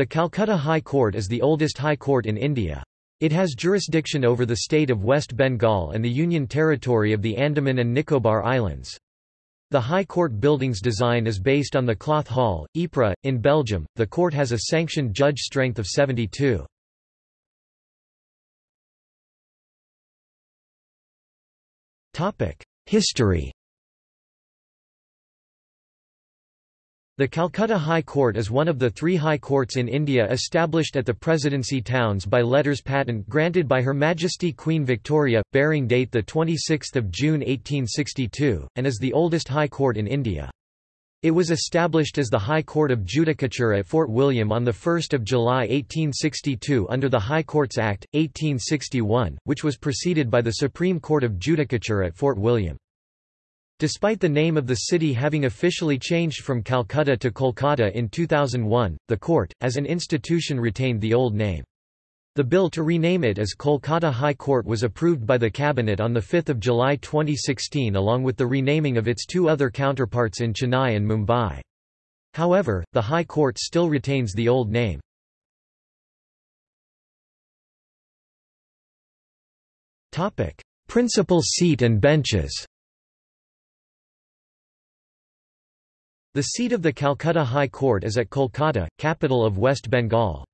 The Calcutta High Court is the oldest high court in India. It has jurisdiction over the state of West Bengal and the Union Territory of the Andaman and Nicobar Islands. The High Court building's design is based on the Cloth Hall, Ypres, in Belgium. The court has a sanctioned judge strength of 72. History The Calcutta High Court is one of the three high courts in India established at the Presidency towns by letters patent granted by Her Majesty Queen Victoria, bearing date 26 June 1862, and is the oldest high court in India. It was established as the High Court of Judicature at Fort William on 1 July 1862 under the High Courts Act, 1861, which was preceded by the Supreme Court of Judicature at Fort William. Despite the name of the city having officially changed from Calcutta to Kolkata in 2001, the court, as an institution retained the old name. The bill to rename it as Kolkata High Court was approved by the Cabinet on 5 July 2016 along with the renaming of its two other counterparts in Chennai and Mumbai. However, the High Court still retains the old name. Principal seat and benches The seat of the Calcutta High Court is at Kolkata, capital of West Bengal.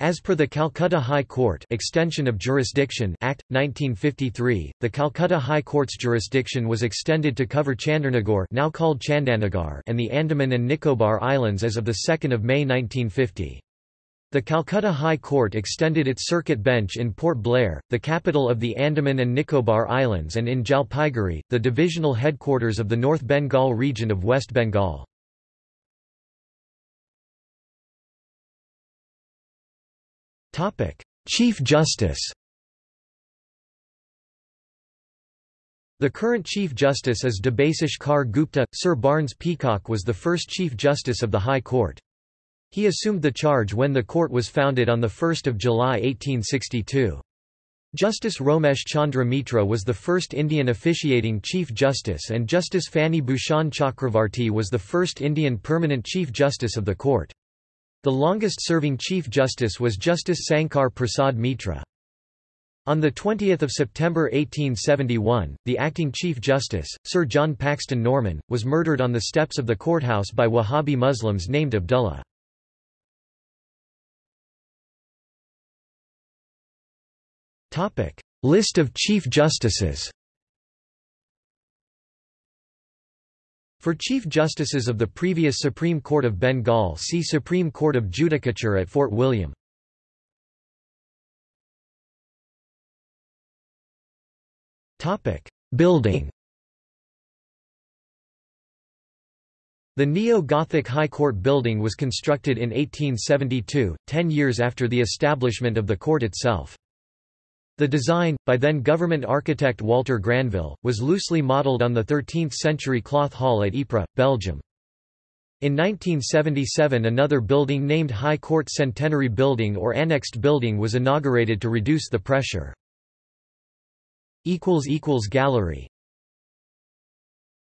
As per the Calcutta High Court Extension of Jurisdiction Act, 1953, the Calcutta High Court's jurisdiction was extended to cover Chandernagore now called Chandannagar and the Andaman and Nicobar Islands as of 2 May 1950. The Calcutta High Court extended its circuit bench in Port Blair, the capital of the Andaman and Nicobar Islands and in Jalpaiguri, the divisional headquarters of the North Bengal region of West Bengal. Chief Justice The current Chief Justice is Debasish Kar Gupta. Sir Barnes Peacock was the first Chief Justice of the High Court. He assumed the charge when the court was founded on 1 July 1862. Justice Romesh Chandra Mitra was the first Indian officiating Chief Justice and Justice Fani Bhushan Chakravarti was the first Indian permanent Chief Justice of the court. The longest-serving Chief Justice was Justice Sankar Prasad Mitra. On 20 September 1871, the acting Chief Justice, Sir John Paxton Norman, was murdered on the steps of the courthouse by Wahhabi Muslims named Abdullah. List of Chief Justices For Chief Justices of the previous Supreme Court of Bengal see Supreme Court of Judicature at Fort William. Building The Neo-Gothic High Court building was constructed in 1872, ten years after the establishment of the court itself. The design, by then government architect Walter Granville, was loosely modelled on the 13th-century Cloth Hall at Ypres, Belgium. In 1977 another building named High Court Centenary Building or Annexed Building was inaugurated to reduce the pressure. Gallery